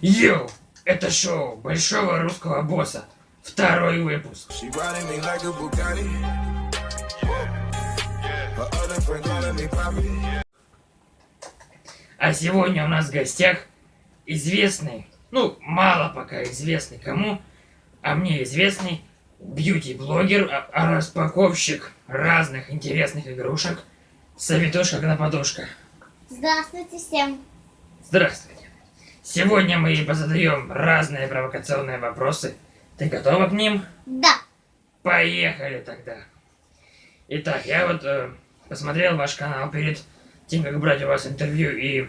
Йоу, это шоу Большого Русского Босса. Второй выпуск. А сегодня у нас в гостях известный, ну, мало пока известный кому, а мне известный бьюти-блогер, а- а распаковщик разных интересных игрушек, Советушка Гноподушка. Здравствуйте всем. Здравствуйте. Сегодня мы позадаем разные провокационные вопросы. Ты готова к ним? Да. Поехали тогда. Итак, я вот э, посмотрел ваш канал перед тем, как брать у вас интервью, и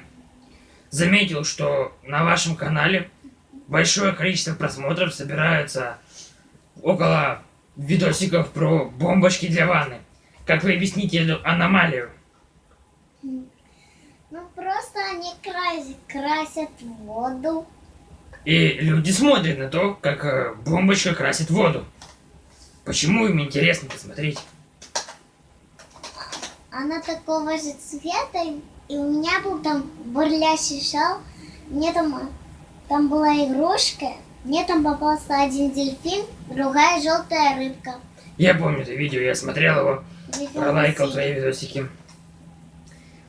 заметил, что на вашем канале большое количество просмотров собирается около видосиков про бомбочки для ванны. Как вы объясните эту аномалию? Ну просто они красят, красят воду. И люди смотрят на то, как э, бомбочка красит воду. Почему им интересно посмотреть? Она такого же цвета, и- у меня был там бурлящий шал. Мне там, э, там была игрушка. Мне там попался один дельфин, другая желтая рыбка. Я помню это видео, я смотрел его, пролайкал твои видосики.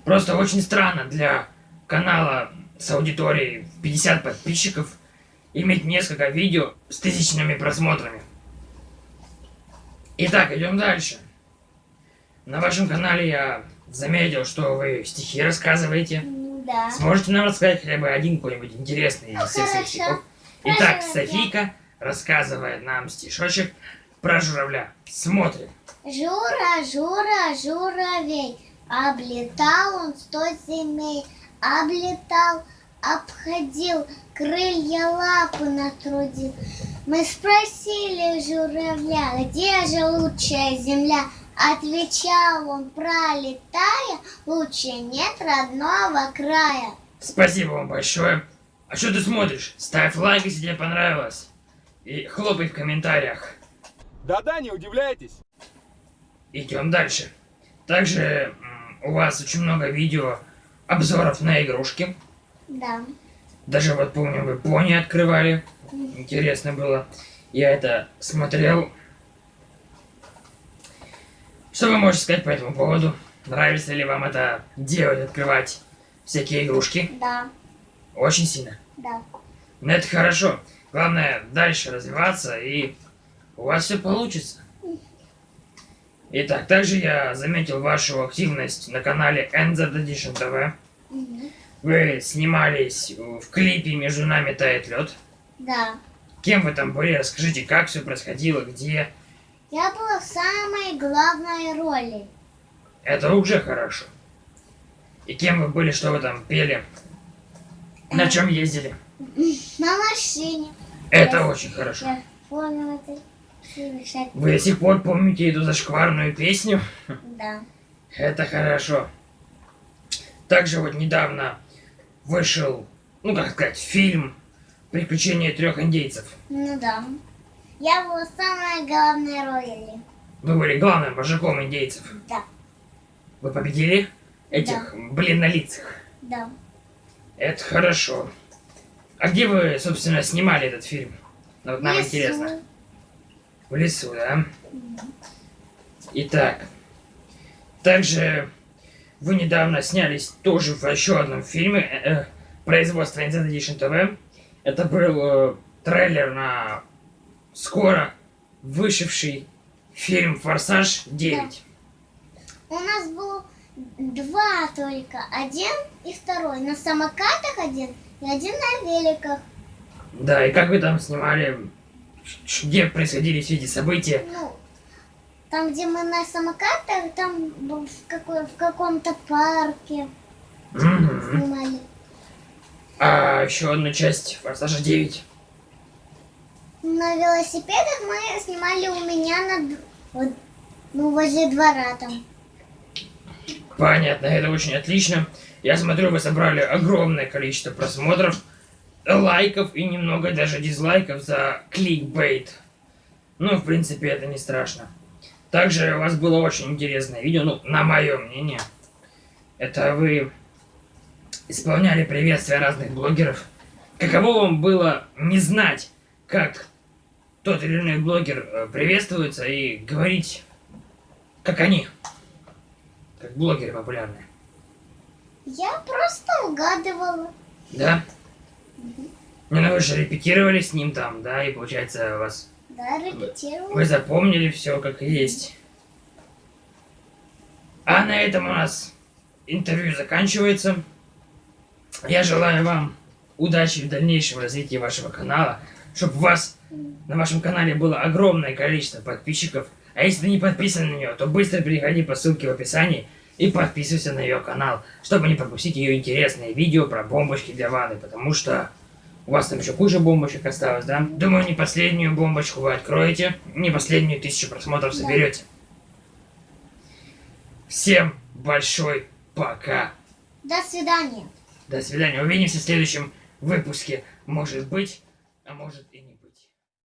Просто очень странно для канала с аудиторией в 50 подписчиков иметь несколько видео с тысячными просмотрами. Итак, идем дальше. На вашем канале я заметил, что вы стихи рассказываете. Да. Сможете нам рассказать хотя бы один какой-нибудь интересный из Ну, всех своих стихов? Итак, Хорошо, Софийка рассказывает нам стишочек про журавля. Смотрим. Жура, Жура, журавей, облетал он сто земей, облетал, обходил, крылья лапы натрудил. Мы спросили журавля, где же лучшая земля? Отвечал он, пролетая, лучше нет родного края. Спасибо вам большое. А что ты смотришь? Ставь лайк, если тебе понравилось. И хлопай в комментариях. Да-да, не удивляйтесь. Идем дальше. Также м, у вас очень много видео обзоров на игрушки. Да. Даже вот помню, вы пони открывали. Интересно было. Я это смотрел. Что вы можете сказать по этому поводу? Нравится ли вам это делать, открывать всякие игрушки? Да, Очень сильно. да. Ну это хорошо. Главное дальше развиваться и у вас все получится. Итак, также я заметил вашу активность на канале NZ Edition TV. Мгм. Вы снимались в клипе «Между нами тает лед». Да. Кем вы там были? Расскажите, как все происходило, где. Я была в самой главной роли. Это уже хорошо. И кем вы были, что вы там пели? На чем ездили? На машине. Это Я- очень хорошо. Я помню это. Вы до сих пор помните эту зашкварную песню? Да. Это хорошо. Также вот недавно вышел, ну как сказать, фильм «Приключения трех индейцев». Ну да. Я была в самой главной роли. Вы были главным вожаком индейцев. Да. Вы победили этих бледнолицых. Да. Это хорошо. А где вы, собственно, снимали этот фильм? Вот нам Лесу. интересно. В лесу, да? Итак. Также вы недавно снялись тоже в еще одном фильме э, э, производства NZ Edition TV. Это был э, трейлер на скоро вышедший фильм «Форсаж 9». У нас было два только. Один и второй. На самокатах один и один на великах. Да, и как вы там снимали, где происходили все эти события? Ну, там, где мы на самокатах, там в, какой, в каком-то парке Мгм. снимали. А еще одну часть «Форсажа 9». На велосипедах мы снимали у меня на вот, ну, возле двора там. Понятно, это очень отлично. Я смотрю, вы собрали огромное количество просмотров, лайков и немного даже дизлайков за кликбейт. Ну, в принципе, это не страшно. Также у вас было очень интересное видео, ну, на мое мнение. Это вы исполняли приветствия разных блогеров. каково вам было не знать, как тот или иной блогер э, приветствуется и говорить, как они, как блогеры популярные. Я просто угадывала. Да? Не, ну вы же репетировали с ним там, да, и получается вас Да, репетировала. Вы запомнили все как есть. А на этом у нас интервью заканчивается. Я желаю вам удачи в дальнейшем развитии вашего канала, чтобы у вас на вашем канале было огромное количество подписчиков. А если ты не подписан на нее, то быстро переходи по ссылке в описании и подписывайся на ее канал, чтобы не пропустить ее интересные видео про бомбочки для ванны, потому что у вас там еще куча бомбочек осталось, да? Думаю, не последнюю бомбочку вы откроете, не последнюю тысячу просмотров соберете. Всем большой пока. До свидания. До свидания. Увидимся в следующем выпуске. Может быть, а может и нет.